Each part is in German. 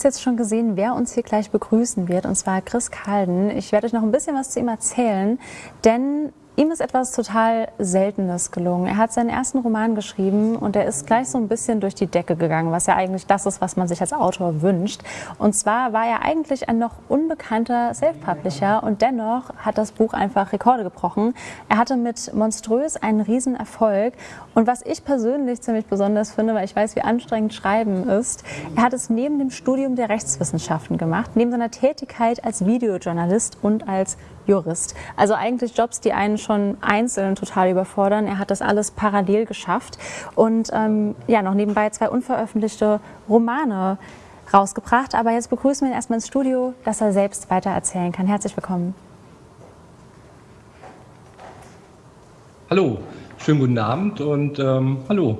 Es jetzt schon gesehen, wer uns hier gleich begrüßen wird, und zwar Chris Kalden. Ich werde euch noch ein bisschen was zu ihm erzählen, denn Ihm ist etwas total Seltenes gelungen. Er hat seinen ersten Roman geschrieben und er ist gleich so ein bisschen durch die Decke gegangen, was ja eigentlich das ist, was man sich als Autor wünscht. Und zwar war er eigentlich ein noch unbekannter Self-Publisher und dennoch hat das Buch einfach Rekorde gebrochen. Er hatte mit Monströs einen riesen Erfolg und was ich persönlich ziemlich besonders finde, weil ich weiß, wie anstrengend Schreiben ist, er hat es neben dem Studium der Rechtswissenschaften gemacht, neben seiner Tätigkeit als Videojournalist und als Jurist. Also eigentlich Jobs, die einen schon einzeln total überfordern. Er hat das alles parallel geschafft und ähm, ja, noch nebenbei zwei unveröffentlichte Romane rausgebracht. Aber jetzt begrüßen wir ihn erstmal ins Studio, dass er selbst weiter erzählen kann. Herzlich willkommen. Hallo, schönen guten Abend und ähm, hallo.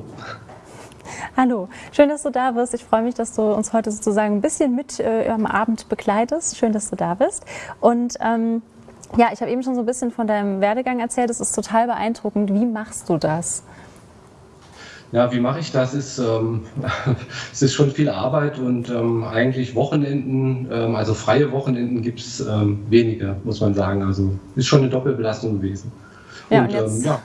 Hallo, schön, dass du da bist. Ich freue mich, dass du uns heute sozusagen ein bisschen mit äh, am Abend begleitest. Schön, dass du da bist. Und ähm, ja, ich habe eben schon so ein bisschen von deinem Werdegang erzählt. Es ist total beeindruckend. Wie machst du das? Ja, wie mache ich das? Ist, ähm, es ist schon viel Arbeit und ähm, eigentlich Wochenenden, ähm, also freie Wochenenden gibt es ähm, wenige, muss man sagen. Also ist schon eine Doppelbelastung gewesen. Ja, und, und jetzt, ähm, ja,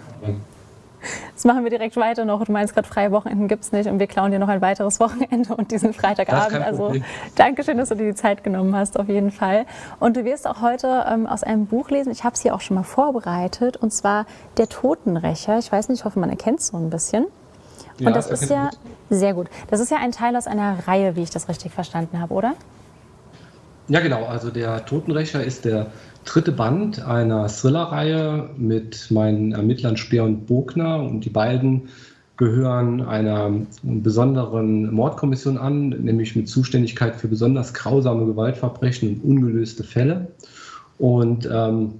das machen wir direkt weiter noch. Du meinst gerade, freie Wochenenden gibt es nicht und wir klauen dir noch ein weiteres Wochenende und diesen Freitagabend. Also danke schön, dass du dir die Zeit genommen hast, auf jeden Fall. Und du wirst auch heute ähm, aus einem Buch lesen, ich habe es hier auch schon mal vorbereitet, und zwar Der Totenrächer. Ich weiß nicht, ich hoffe, man erkennt es so ein bisschen. Und ja, das ist ja, sehr gut, das ist ja ein Teil aus einer Reihe, wie ich das richtig verstanden habe, oder? Ja, genau. Also der Totenrächer ist der dritte Band einer Thriller-Reihe mit meinen Ermittlern Speer und Bogner und die beiden gehören einer besonderen Mordkommission an, nämlich mit Zuständigkeit für besonders grausame Gewaltverbrechen und ungelöste Fälle. Und ähm,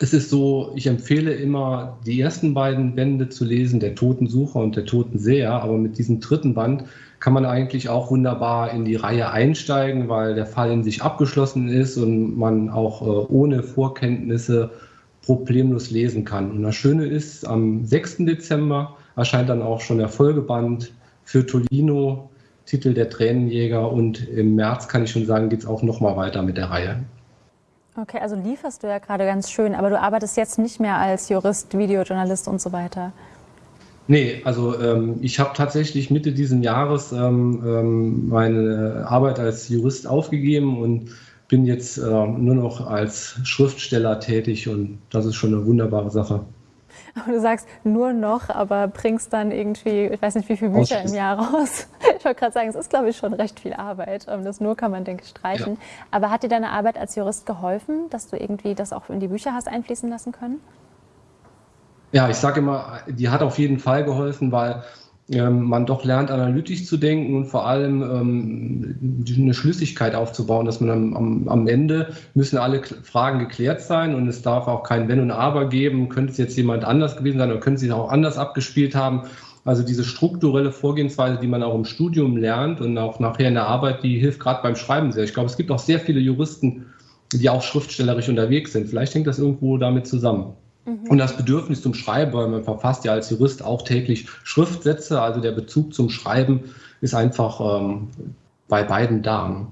es ist so, ich empfehle immer, die ersten beiden Bände zu lesen, der Totensucher und der Totenseher, aber mit diesem dritten Band kann man eigentlich auch wunderbar in die Reihe einsteigen, weil der Fall in sich abgeschlossen ist und man auch äh, ohne Vorkenntnisse problemlos lesen kann. Und das Schöne ist, am 6. Dezember erscheint dann auch schon der Folgeband für Tolino, Titel der Tränenjäger und im März kann ich schon sagen, geht es auch nochmal weiter mit der Reihe. Okay, also lieferst du ja gerade ganz schön, aber du arbeitest jetzt nicht mehr als Jurist, Videojournalist und so weiter. Nee, also ähm, ich habe tatsächlich Mitte dieses Jahres ähm, ähm, meine Arbeit als Jurist aufgegeben und bin jetzt äh, nur noch als Schriftsteller tätig und das ist schon eine wunderbare Sache. Du sagst nur noch, aber bringst dann irgendwie, ich weiß nicht, wie viele Bücher im Jahr raus. Ich wollte gerade sagen, es ist, glaube ich, schon recht viel Arbeit. Ähm, das nur kann man, denke ich, streichen. Ja. Aber hat dir deine Arbeit als Jurist geholfen, dass du irgendwie das auch in die Bücher hast einfließen lassen können? Ja, ich sage immer, die hat auf jeden Fall geholfen, weil ähm, man doch lernt, analytisch zu denken und vor allem ähm, eine Schlüssigkeit aufzubauen, dass man am, am, Ende müssen alle Fragen geklärt sein und es darf auch kein Wenn und Aber geben. Könnte es jetzt jemand anders gewesen sein oder könnte sie auch anders abgespielt haben? Also diese strukturelle Vorgehensweise, die man auch im Studium lernt und auch nachher in der Arbeit, die hilft gerade beim Schreiben sehr. Ich glaube, es gibt auch sehr viele Juristen, die auch schriftstellerisch unterwegs sind. Vielleicht hängt das irgendwo damit zusammen. Mhm. Und das Bedürfnis zum Schreiben, weil man verfasst ja als Jurist auch täglich Schriftsätze, also der Bezug zum Schreiben ist einfach ähm, bei beiden da.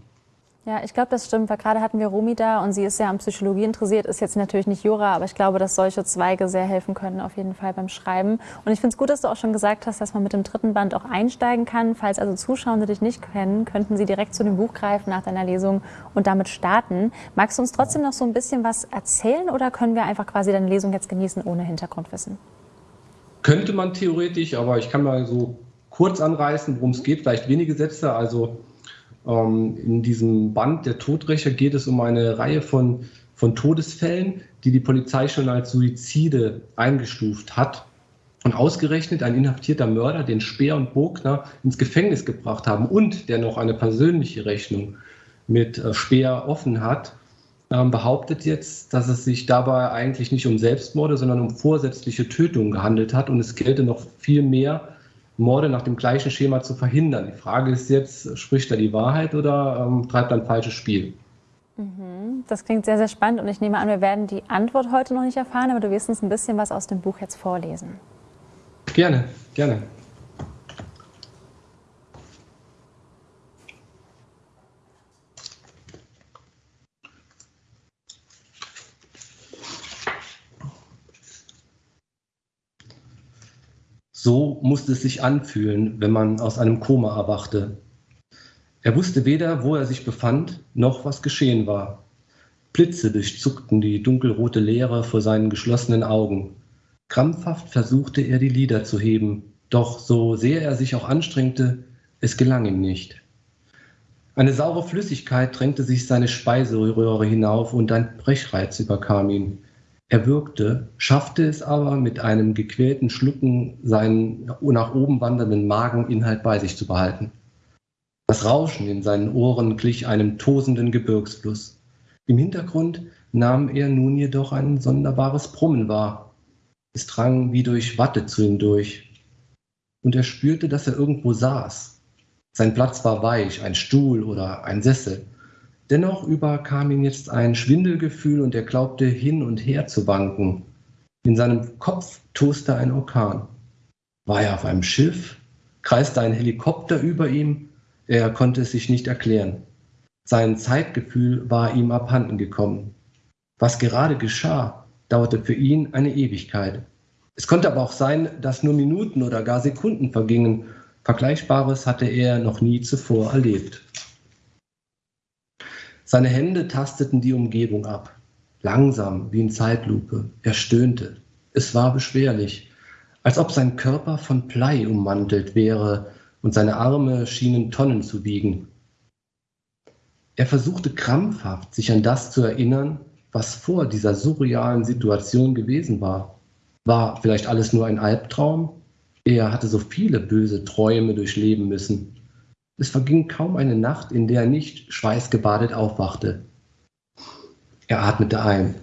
Ja, ich glaube, das stimmt, weil gerade hatten wir Romi da und sie ist sehr an Psychologie interessiert, ist jetzt natürlich nicht Jura, aber ich glaube, dass solche Zweige sehr helfen können, auf jeden Fall beim Schreiben. Und ich finde es gut, dass du auch schon gesagt hast, dass man mit dem dritten Band auch einsteigen kann. Falls also Zuschauer dich nicht kennen, könnten sie direkt zu dem Buch greifen nach deiner Lesung und damit starten. Magst du uns trotzdem noch so ein bisschen was erzählen oder können wir einfach quasi deine Lesung jetzt genießen ohne Hintergrundwissen? Könnte man theoretisch, aber ich kann mal so kurz anreißen, worum es geht, vielleicht wenige Sätze. Also in diesem Band der Todrächer geht es um eine Reihe von, von Todesfällen, die die Polizei schon als Suizide eingestuft hat. Und ausgerechnet ein inhaftierter Mörder, den Speer und Bogner ins Gefängnis gebracht haben und der noch eine persönliche Rechnung mit äh, Speer offen hat, ähm, behauptet jetzt, dass es sich dabei eigentlich nicht um Selbstmorde, sondern um vorsätzliche Tötungen gehandelt hat und es gelte noch viel mehr Morde nach dem gleichen Schema zu verhindern. Die Frage ist jetzt, spricht er die Wahrheit oder ähm, treibt er ein falsches Spiel? Mhm. Das klingt sehr, sehr spannend und ich nehme an, wir werden die Antwort heute noch nicht erfahren, aber du wirst uns ein bisschen was aus dem Buch jetzt vorlesen. Gerne, gerne. So musste es sich anfühlen, wenn man aus einem Koma erwachte. Er wusste weder, wo er sich befand, noch was geschehen war. Blitze durchzuckten die dunkelrote Leere vor seinen geschlossenen Augen. Krampfhaft versuchte er, die Lider zu heben, doch so sehr er sich auch anstrengte, es gelang ihm nicht. Eine saure Flüssigkeit drängte sich seine Speiseröhre hinauf und ein Brechreiz überkam ihn. Er würgte, schaffte es aber, mit einem gequälten Schlucken seinen nach oben wandernden Mageninhalt bei sich zu behalten. Das Rauschen in seinen Ohren glich einem tosenden Gebirgsfluss. Im Hintergrund nahm er nun jedoch ein sonderbares Brummen wahr. Es drang wie durch Watte zu ihm durch. Und er spürte, dass er irgendwo saß, sein Platz war weich, ein Stuhl oder ein Sessel. Dennoch überkam ihn jetzt ein Schwindelgefühl und er glaubte hin und her zu wanken. In seinem Kopf toste ein Orkan. War er auf einem Schiff? Kreiste ein Helikopter über ihm? Er konnte es sich nicht erklären. Sein Zeitgefühl war ihm abhanden gekommen. Was gerade geschah, dauerte für ihn eine Ewigkeit. Es konnte aber auch sein, dass nur Minuten oder gar Sekunden vergingen Vergleichbares hatte er noch nie zuvor erlebt. Seine Hände tasteten die Umgebung ab, langsam wie in Zeitlupe. Er stöhnte. Es war beschwerlich, als ob sein Körper von Blei ummantelt wäre und seine Arme schienen Tonnen zu wiegen. Er versuchte krampfhaft, sich an das zu erinnern, was vor dieser surrealen Situation gewesen war. War vielleicht alles nur ein Albtraum? Er hatte so viele böse Träume durchleben müssen. Es verging kaum eine Nacht, in der er nicht schweißgebadet aufwachte. Er atmete ein.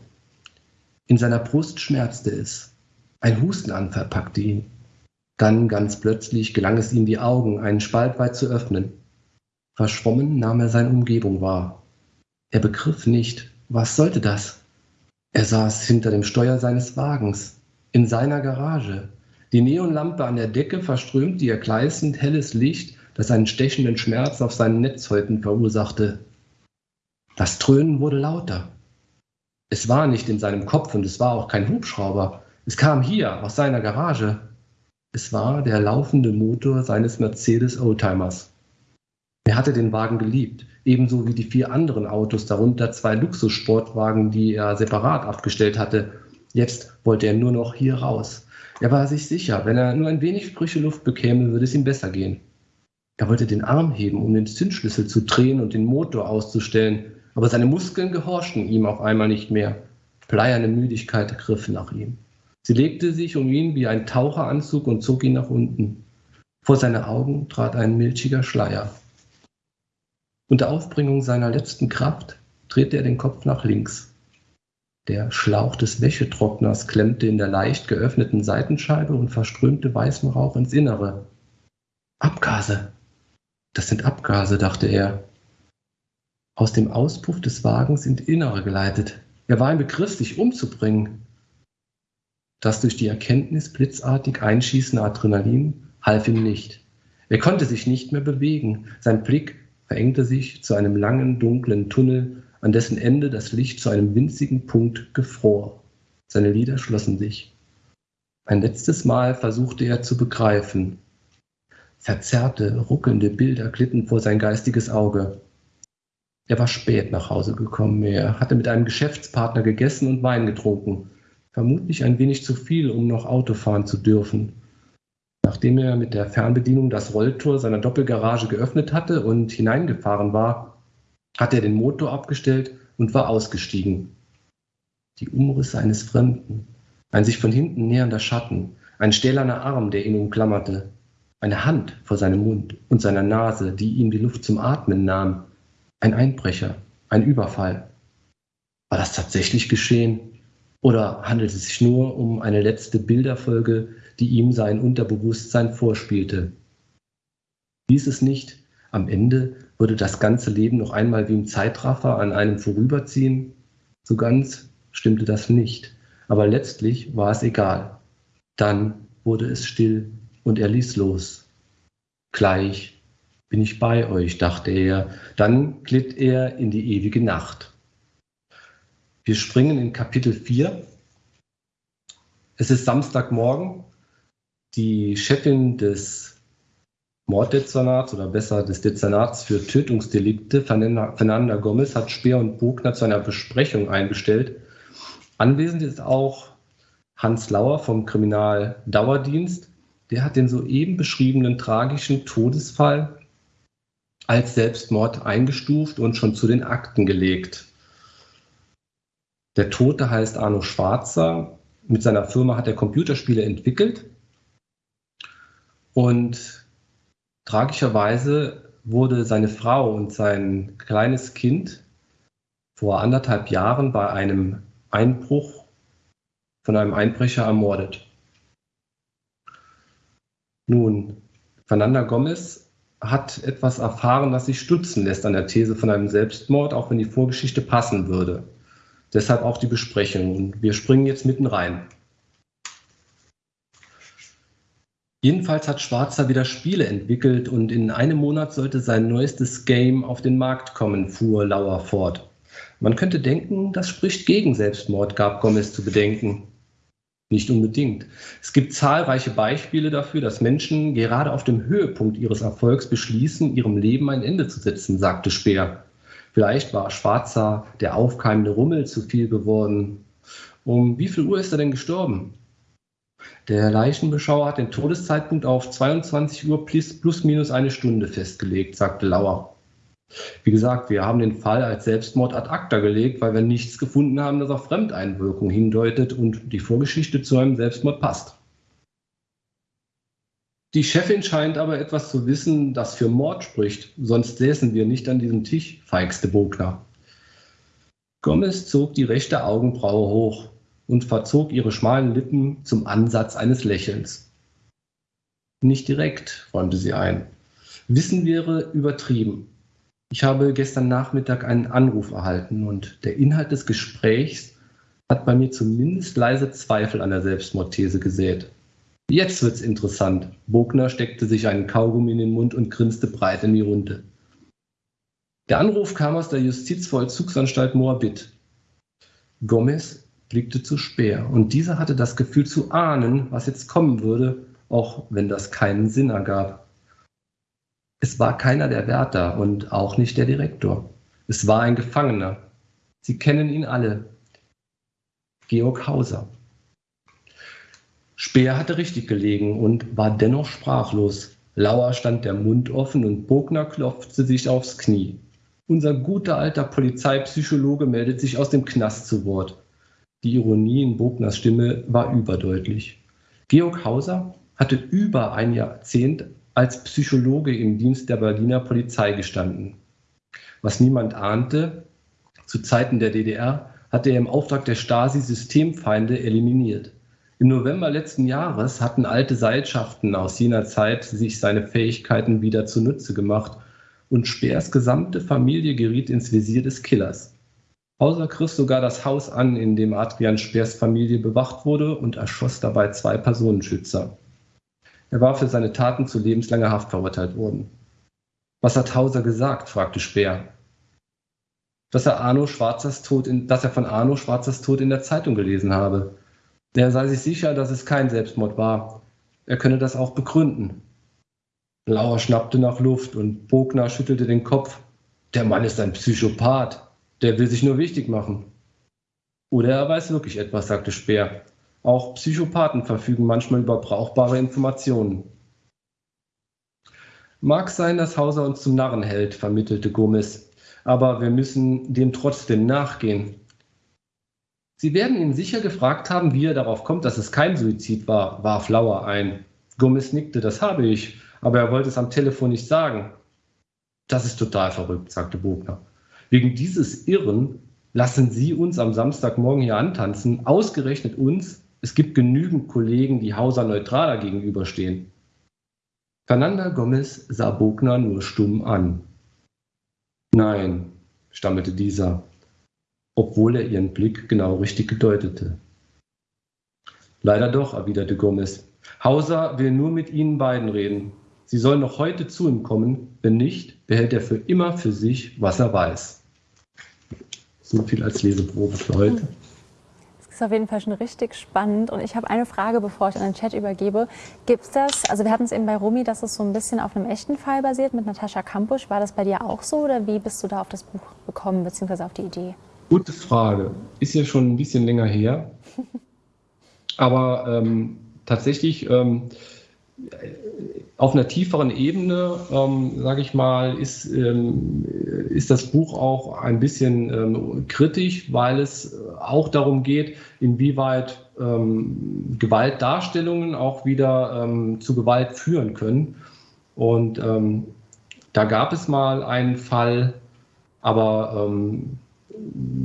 In seiner Brust schmerzte es. Ein Hustenanfall packte ihn. Dann ganz plötzlich gelang es ihm, die Augen einen Spalt weit zu öffnen. Verschwommen nahm er seine Umgebung wahr. Er begriff nicht, was sollte das? Er saß hinter dem Steuer seines Wagens, in seiner Garage, die Neonlampe an der Decke verströmte ihr gleißend helles Licht, das einen stechenden Schmerz auf seinen Netzhäuten verursachte. Das Dröhnen wurde lauter. Es war nicht in seinem Kopf und es war auch kein Hubschrauber. Es kam hier aus seiner Garage. Es war der laufende Motor seines Mercedes Oldtimers. Er hatte den Wagen geliebt, ebenso wie die vier anderen Autos, darunter zwei Luxussportwagen, die er separat abgestellt hatte. Jetzt wollte er nur noch hier raus. Er war sich sicher, wenn er nur ein wenig frische Luft bekäme, würde es ihm besser gehen. Er wollte den Arm heben, um den Zündschlüssel zu drehen und den Motor auszustellen, aber seine Muskeln gehorchten ihm auf einmal nicht mehr. Bleierne Müdigkeit griff nach ihm. Sie legte sich um ihn wie ein Taucheranzug und zog ihn nach unten. Vor seine Augen trat ein milchiger Schleier. Unter Aufbringung seiner letzten Kraft drehte er den Kopf nach links. Der Schlauch des Wäschetrockners klemmte in der leicht geöffneten Seitenscheibe und verströmte weißen Rauch ins Innere. Abgase. Das sind Abgase, dachte er. Aus dem Auspuff des Wagens in Innere geleitet. Er war im Begriff, sich umzubringen. Das durch die Erkenntnis blitzartig einschießende Adrenalin half ihm nicht. Er konnte sich nicht mehr bewegen. Sein Blick verengte sich zu einem langen, dunklen Tunnel, an dessen Ende das Licht zu einem winzigen Punkt gefror. Seine Lider schlossen sich. Ein letztes Mal versuchte er zu begreifen. Verzerrte, ruckelnde Bilder glitten vor sein geistiges Auge. Er war spät nach Hause gekommen. Er hatte mit einem Geschäftspartner gegessen und Wein getrunken. Vermutlich ein wenig zu viel, um noch Auto fahren zu dürfen. Nachdem er mit der Fernbedienung das Rolltor seiner Doppelgarage geöffnet hatte und hineingefahren war, hat er den Motor abgestellt und war ausgestiegen. Die Umrisse eines Fremden, ein sich von hinten nähernder Schatten, ein stählerner Arm, der ihn umklammerte, eine Hand vor seinem Mund und seiner Nase, die ihm die Luft zum Atmen nahm, ein Einbrecher, ein Überfall. War das tatsächlich geschehen? Oder handelt es sich nur um eine letzte Bilderfolge, die ihm sein Unterbewusstsein vorspielte? Dies es nicht, am Ende würde das ganze Leben noch einmal wie im Zeitraffer an einem vorüberziehen? So ganz stimmte das nicht, aber letztlich war es egal. Dann wurde es still und er ließ los. Gleich bin ich bei euch, dachte er. Dann glitt er in die ewige Nacht. Wir springen in Kapitel 4. Es ist Samstagmorgen. Die Chefin des Morddezernats oder besser des Dezernats für Tötungsdelikte, Fernanda Gomez, hat Speer und Bogner zu einer Besprechung eingestellt. Anwesend ist auch Hans Lauer vom Kriminaldauerdienst. Der hat den soeben beschriebenen tragischen Todesfall als Selbstmord eingestuft und schon zu den Akten gelegt. Der Tote heißt Arno Schwarzer. Mit seiner Firma hat er Computerspiele entwickelt. Und tragischerweise wurde seine Frau und sein kleines Kind vor anderthalb Jahren bei einem Einbruch von einem Einbrecher ermordet. Nun, Fernanda Gomez hat etwas erfahren, was sich stützen lässt an der These von einem Selbstmord, auch wenn die Vorgeschichte passen würde. Deshalb auch die Besprechung. Und wir springen jetzt mitten rein. Jedenfalls hat Schwarzer wieder Spiele entwickelt und in einem Monat sollte sein neuestes Game auf den Markt kommen, fuhr Lauer fort. Man könnte denken, das spricht gegen Selbstmord, gab Gomez zu bedenken. Nicht unbedingt. Es gibt zahlreiche Beispiele dafür, dass Menschen gerade auf dem Höhepunkt ihres Erfolgs beschließen, ihrem Leben ein Ende zu setzen, sagte Speer. Vielleicht war Schwarzer, der aufkeimende Rummel, zu viel geworden. Um wie viel Uhr ist er denn gestorben? Der Leichenbeschauer hat den Todeszeitpunkt auf 22 Uhr plus, minus eine Stunde festgelegt, sagte Lauer. Wie gesagt, wir haben den Fall als Selbstmord ad acta gelegt, weil wir nichts gefunden haben, das auf Fremdeinwirkung hindeutet und die Vorgeschichte zu einem Selbstmord passt. Die Chefin scheint aber etwas zu wissen, das für Mord spricht, sonst säßen wir nicht an diesem Tisch, feigste Bogner. Gomez zog die rechte Augenbraue hoch und verzog ihre schmalen Lippen zum Ansatz eines Lächelns. Nicht direkt, räumte sie ein. Wissen wäre übertrieben. Ich habe gestern Nachmittag einen Anruf erhalten und der Inhalt des Gesprächs hat bei mir zumindest leise Zweifel an der Selbstmordthese gesät. Jetzt wird's interessant. Bogner steckte sich einen Kaugummi in den Mund und grinste breit in die Runde. Der Anruf kam aus der Justizvollzugsanstalt Moabit. Gomez blickte zu Speer und dieser hatte das Gefühl zu ahnen, was jetzt kommen würde, auch wenn das keinen Sinn ergab. Es war keiner der Wärter und auch nicht der Direktor. Es war ein Gefangener. Sie kennen ihn alle. Georg Hauser. Speer hatte richtig gelegen und war dennoch sprachlos. Lauer stand der Mund offen und Bogner klopfte sich aufs Knie. Unser guter alter Polizeipsychologe meldet sich aus dem Knast zu Wort. Die Ironie in Bogners Stimme war überdeutlich. Georg Hauser hatte über ein Jahrzehnt als Psychologe im Dienst der Berliner Polizei gestanden. Was niemand ahnte, zu Zeiten der DDR hatte er im Auftrag der Stasi Systemfeinde eliminiert. Im November letzten Jahres hatten alte Seilschaften aus jener Zeit sich seine Fähigkeiten wieder zunutze gemacht und Speers gesamte Familie geriet ins Visier des Killers. Hauser griff sogar das Haus an, in dem Adrian Speers Familie bewacht wurde und erschoss dabei zwei Personenschützer. Er war für seine Taten zu lebenslanger Haft verurteilt worden. Was hat Hauser gesagt? fragte Speer. Dass er, Arno Schwarzers Tod in, dass er von Arno Schwarzers Tod in der Zeitung gelesen habe. Er sei sich sicher, dass es kein Selbstmord war. Er könne das auch begründen. Lauer schnappte nach Luft und Bogner schüttelte den Kopf. Der Mann ist ein Psychopath. Der will sich nur wichtig machen. Oder er weiß wirklich etwas, sagte Speer. Auch Psychopathen verfügen manchmal über brauchbare Informationen. Mag sein, dass Hauser uns zum Narren hält, vermittelte Gomez. Aber wir müssen dem trotzdem nachgehen. Sie werden ihn sicher gefragt haben, wie er darauf kommt, dass es kein Suizid war, warf Lauer ein. Gomez nickte, das habe ich, aber er wollte es am Telefon nicht sagen. Das ist total verrückt, sagte Bogner. Wegen dieses Irren lassen Sie uns am Samstagmorgen hier antanzen, ausgerechnet uns. Es gibt genügend Kollegen, die Hauser neutraler gegenüberstehen. Fernanda Gomez sah Bogner nur stumm an. Nein, stammelte dieser, obwohl er ihren Blick genau richtig gedeutete. Leider doch, erwiderte Gomez. Hauser will nur mit Ihnen beiden reden. Sie sollen noch heute zu ihm kommen. Wenn nicht, behält er für immer für sich, was er weiß. So viel als Leseprobe für heute. Das ist auf jeden Fall schon richtig spannend. Und ich habe eine Frage, bevor ich an den Chat übergebe. Gibt es das, also wir hatten es eben bei Romy, dass es so ein bisschen auf einem echten Fall basiert mit Natascha Kampusch. War das bei dir auch so oder wie bist du da auf das Buch gekommen, beziehungsweise auf die Idee? Gute Frage. Ist ja schon ein bisschen länger her. Aber ähm, tatsächlich ähm, auf einer tieferen Ebene, ähm, sage ich mal, ist, ähm, ist das Buch auch ein bisschen ähm, kritisch, weil es auch darum geht, inwieweit ähm, Gewaltdarstellungen auch wieder ähm, zu Gewalt führen können. Und ähm, da gab es mal einen Fall, aber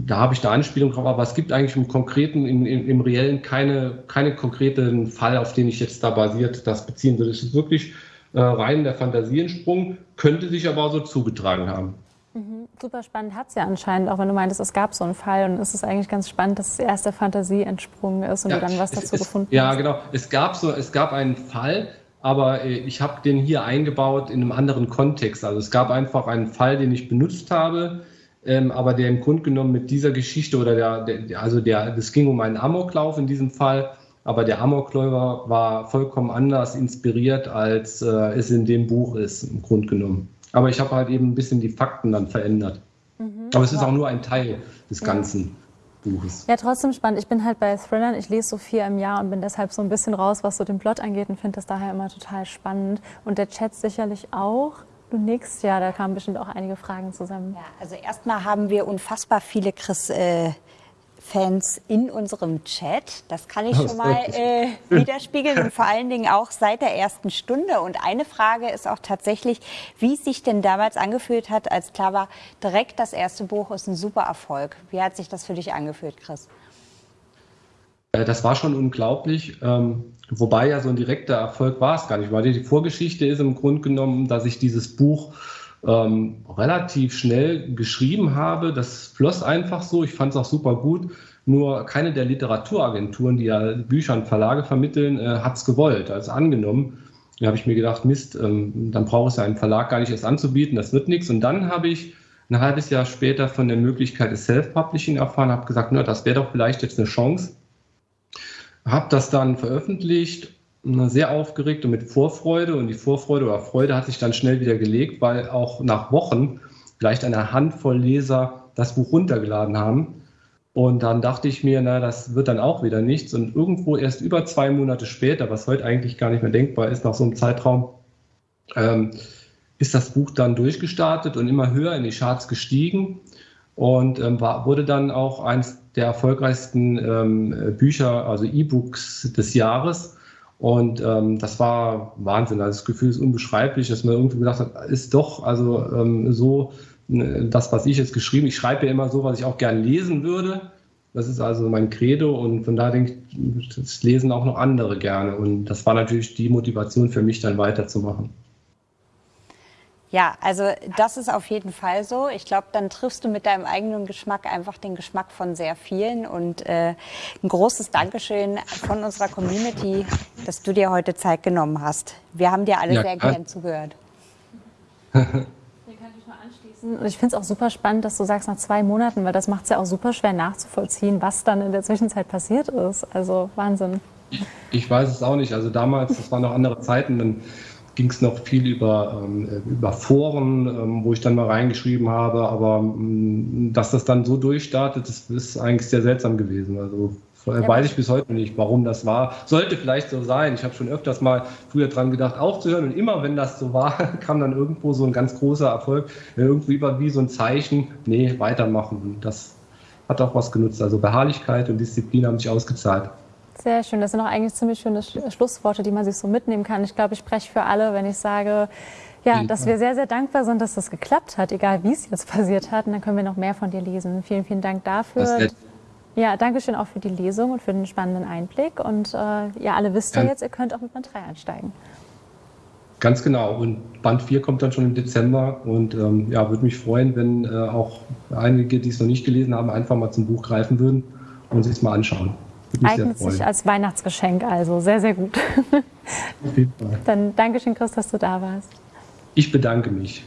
da habe ich da Anspielung drauf, aber es gibt eigentlich im Konkreten, im, im, im Reellen keine, keine konkreten Fall, auf den ich jetzt da basiert das beziehen würde. Es ist wirklich äh, rein der Fantasiensprung, könnte sich aber so zugetragen haben. Mhm. Super spannend hat es ja anscheinend, auch wenn du meintest, es gab so einen Fall und es ist eigentlich ganz spannend, dass es erst der Fantasie entsprungen ist und ja, du dann was dazu es, gefunden ja, hast. Ja, genau. Es gab, so, es gab einen Fall, aber äh, ich habe den hier eingebaut in einem anderen Kontext. Also es gab einfach einen Fall, den ich benutzt habe, ähm, aber der im Grunde genommen mit dieser Geschichte oder der, der also der, es ging um einen Amoklauf in diesem Fall, aber der Amokläufer war vollkommen anders inspiriert, als äh, es in dem Buch ist, im Grunde genommen. Aber ich habe halt eben ein bisschen die Fakten dann verändert. Mhm, aber es ist auch nur ein Teil des Ganzen. Buches. Ja, trotzdem spannend. Ich bin halt bei Thrillern, ich lese so viel im Jahr und bin deshalb so ein bisschen raus, was so den Plot angeht und finde das daher immer total spannend. Und der Chat sicherlich auch. Du nix, ja, da kamen bestimmt auch einige Fragen zusammen. Ja, also erstmal haben wir unfassbar viele Chris. Äh, Fans in unserem Chat. Das kann ich schon mal äh, widerspiegeln und vor allen Dingen auch seit der ersten Stunde. Und eine Frage ist auch tatsächlich, wie es sich denn damals angefühlt hat, als klar war, direkt das erste Buch ist ein super Erfolg. Wie hat sich das für dich angefühlt, Chris? Äh, das war schon unglaublich. Ähm, wobei ja so ein direkter Erfolg war es gar nicht, weil die Vorgeschichte ist im Grunde genommen, dass ich dieses Buch ähm, relativ schnell geschrieben habe. Das floss einfach so. Ich fand es auch super gut. Nur keine der Literaturagenturen, die ja Bücher und Verlage vermitteln, äh, hat es gewollt, also angenommen. Da habe ich mir gedacht, Mist, ähm, dann braucht es ja einen Verlag gar nicht erst anzubieten, das wird nichts. Und dann habe ich ein halbes Jahr später von der Möglichkeit des Self-Publishing erfahren, habe gesagt, na, das wäre doch vielleicht jetzt eine Chance habe das dann veröffentlicht, sehr aufgeregt und mit Vorfreude. Und die Vorfreude oder Freude hat sich dann schnell wieder gelegt, weil auch nach Wochen vielleicht eine Handvoll Leser das Buch runtergeladen haben. Und dann dachte ich mir, na, das wird dann auch wieder nichts. Und irgendwo erst über zwei Monate später, was heute eigentlich gar nicht mehr denkbar ist, nach so einem Zeitraum, ähm, ist das Buch dann durchgestartet und immer höher in die Charts gestiegen und ähm, war, wurde dann auch eins der erfolgreichsten ähm, Bücher, also E-Books des Jahres. Und ähm, das war Wahnsinn. Also das Gefühl ist unbeschreiblich, dass man irgendwie gedacht hat, ist doch also ähm, so ne, das, was ich jetzt geschrieben. Ich schreibe ja immer so, was ich auch gerne lesen würde. Das ist also mein Credo und von da denke ich, das lesen auch noch andere gerne. Und das war natürlich die Motivation für mich, dann weiterzumachen. Ja, also das ist auf jeden Fall so. Ich glaube, dann triffst du mit deinem eigenen Geschmack einfach den Geschmack von sehr vielen. Und äh, ein großes Dankeschön von unserer Community, dass du dir heute Zeit genommen hast. Wir haben dir alle ja, sehr gern zugehört. Und ich finde es auch super spannend, dass du sagst nach zwei Monaten, weil das macht es ja auch super schwer nachzuvollziehen, was dann in der Zwischenzeit passiert ist. Also Wahnsinn. Ich, ich weiß es auch nicht. Also damals, das waren noch andere Zeiten, dann ging es noch viel über, ähm, über Foren, ähm, wo ich dann mal reingeschrieben habe, aber ähm, dass das dann so durchstartet, das ist eigentlich sehr seltsam gewesen. Also ja. weiß ich bis heute nicht, warum das war. Sollte vielleicht so sein. Ich habe schon öfters mal früher dran gedacht, aufzuhören und immer, wenn das so war, kam dann irgendwo so ein ganz großer Erfolg, irgendwie über wie so ein Zeichen, nee, weitermachen. Das hat auch was genutzt. Also Beharrlichkeit und Disziplin haben sich ausgezahlt. Sehr schön. Das sind auch eigentlich ziemlich schöne Schlussworte, die man sich so mitnehmen kann. Ich glaube, ich spreche für alle, wenn ich sage, ja, dass wir sehr, sehr dankbar sind, dass das geklappt hat, egal wie es jetzt passiert hat. Und dann können wir noch mehr von dir lesen. Vielen, vielen Dank dafür. Ja, danke schön auch für die Lesung und für den spannenden Einblick. Und äh, ja, alle wisst ja jetzt, ihr könnt auch mit Band 3 einsteigen. Ganz genau. Und Band 4 kommt dann schon im Dezember. Und ähm, ja, würde mich freuen, wenn äh, auch einige, die es noch nicht gelesen haben, einfach mal zum Buch greifen würden und sich es mal anschauen. Eignet sich als Weihnachtsgeschenk also. Sehr, sehr gut. Auf jeden Fall. Dann Dankeschön, Chris, dass du da warst. Ich bedanke mich.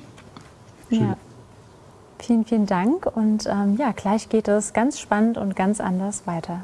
Schön. Ja. Vielen, vielen Dank. Und ähm, ja, gleich geht es ganz spannend und ganz anders weiter.